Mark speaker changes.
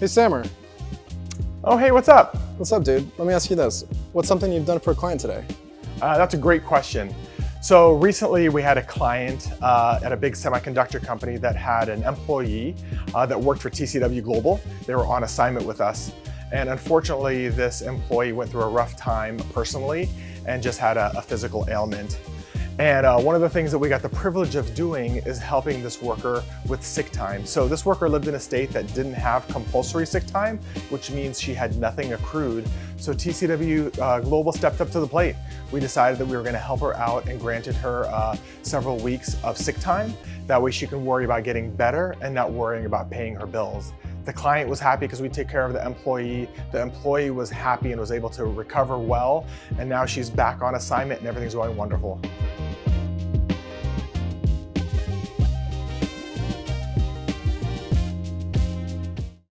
Speaker 1: Hey, Sammer.
Speaker 2: Oh, hey, what's up?
Speaker 1: What's up, dude? Let me ask you this. What's something you've done for a client today?
Speaker 2: Uh, that's a great question. So recently we had a client uh, at a big semiconductor company that had an employee uh, that worked for TCW Global. They were on assignment with us. And unfortunately, this employee went through a rough time personally and just had a, a physical ailment. And uh, one of the things that we got the privilege of doing is helping this worker with sick time. So this worker lived in a state that didn't have compulsory sick time, which means she had nothing accrued. So TCW uh, Global stepped up to the plate. We decided that we were gonna help her out and granted her uh, several weeks of sick time. That way she can worry about getting better and not worrying about paying her bills. The client was happy because we take care of the employee. The employee was happy and was able to recover well. And now she's back on assignment and everything's going wonderful.